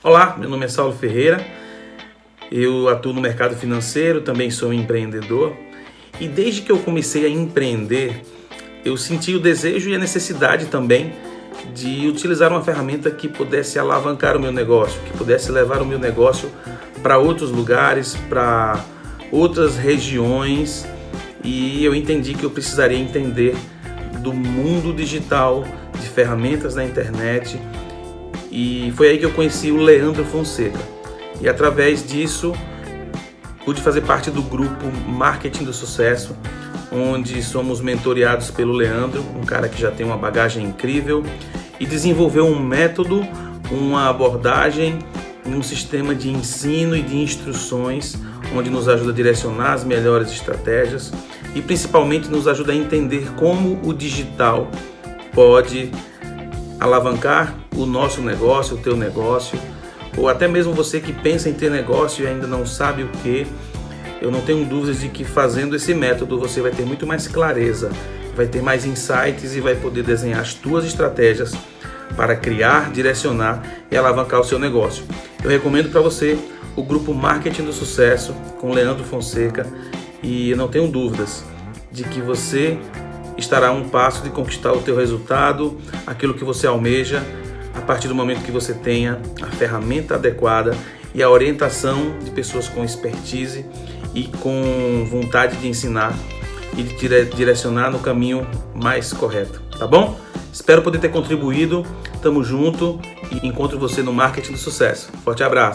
Olá, meu nome é Saulo Ferreira, eu atuo no mercado financeiro, também sou um empreendedor. E desde que eu comecei a empreender, eu senti o desejo e a necessidade também de utilizar uma ferramenta que pudesse alavancar o meu negócio, que pudesse levar o meu negócio para outros lugares, para outras regiões. E eu entendi que eu precisaria entender do mundo digital, de ferramentas na internet e foi aí que eu conheci o Leandro Fonseca. E através disso pude fazer parte do grupo Marketing do Sucesso, onde somos mentoreados pelo Leandro, um cara que já tem uma bagagem incrível e desenvolveu um método, uma abordagem, um sistema de ensino e de instruções onde nos ajuda a direcionar as melhores estratégias e principalmente nos ajuda a entender como o digital pode alavancar o nosso negócio, o teu negócio, ou até mesmo você que pensa em ter negócio e ainda não sabe o que, eu não tenho dúvidas de que fazendo esse método você vai ter muito mais clareza, vai ter mais insights e vai poder desenhar as tuas estratégias para criar, direcionar e alavancar o seu negócio. Eu recomendo para você o grupo Marketing do Sucesso com Leandro Fonseca e não tenho dúvidas de que você estará a um passo de conquistar o teu resultado, aquilo que você almeja a partir do momento que você tenha a ferramenta adequada e a orientação de pessoas com expertise e com vontade de ensinar e de direcionar no caminho mais correto, tá bom? Espero poder ter contribuído, tamo junto e encontro você no Marketing do Sucesso. Forte abraço!